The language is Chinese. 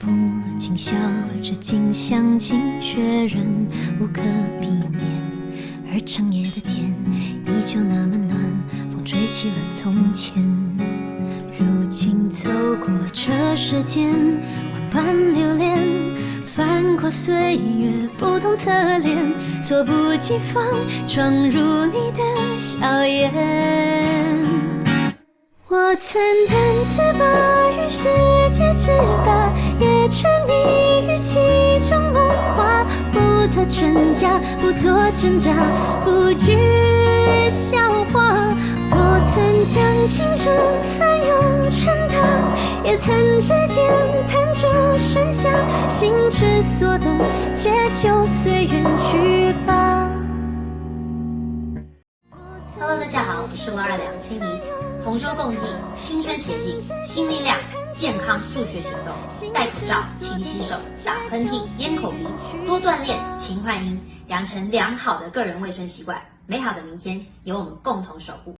不禁笑这近乡情却仍无可避免，而长夜的天依旧那么暖，风吹起了从前。如今走过这世间，万般留恋，翻过岁月不同侧脸，措不及防闯入你的笑颜。我曾胆自把与世界之，沉溺于其中梦话，不得真假，不做挣扎，不惧笑话。我曾将青春翻涌成她，也曾指尖弹出盛夏，心之所动，且就随缘去 Hello，大家好，我是罗二两心怡，同舟共济，青春协进，新力量，健康助学行动，戴口罩，勤洗手，打喷嚏，咽口鼻，多锻炼，勤换衣，养成良好的个人卫生习惯，美好的明天由我们共同守护。